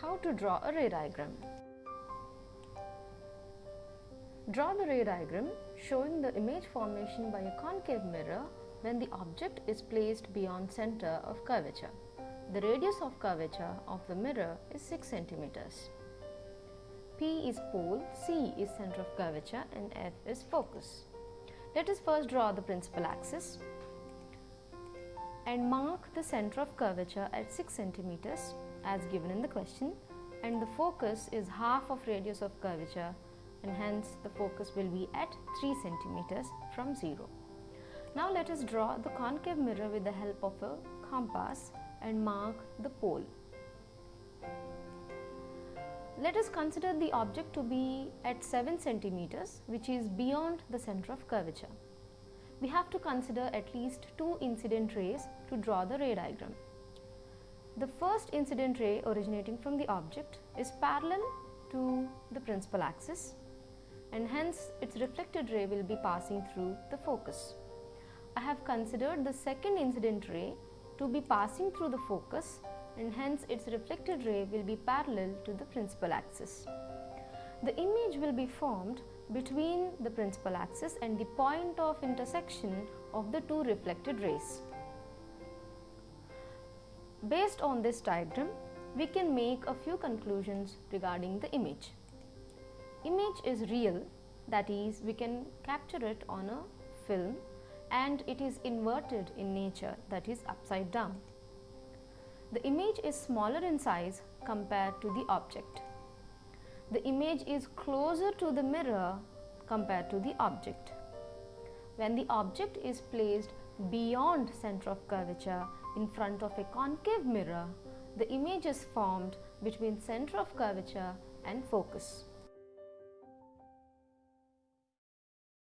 how to draw a ray diagram. Draw the ray diagram showing the image formation by a concave mirror when the object is placed beyond center of curvature. The radius of curvature of the mirror is 6 centimeters. P is pole, C is center of curvature and F is focus. Let us first draw the principal axis and mark the center of curvature at 6 centimeters as given in the question and the focus is half of radius of curvature and hence the focus will be at 3 centimeters from 0. Now let us draw the concave mirror with the help of a compass and mark the pole. Let us consider the object to be at 7 centimeters which is beyond the center of curvature. We have to consider at least two incident rays to draw the ray diagram. The first incident ray originating from the object is parallel to the principal axis and hence its reflected ray will be passing through the focus. I have considered the second incident ray to be passing through the focus and hence its reflected ray will be parallel to the principal axis. The image will be formed between the principal axis and the point of intersection of the two reflected rays. Based on this diagram, we can make a few conclusions regarding the image. Image is real, that is, we can capture it on a film and it is inverted in nature, that is, upside down. The image is smaller in size compared to the object. The image is closer to the mirror compared to the object. When the object is placed beyond center of curvature in front of a concave mirror, the image is formed between center of curvature and focus.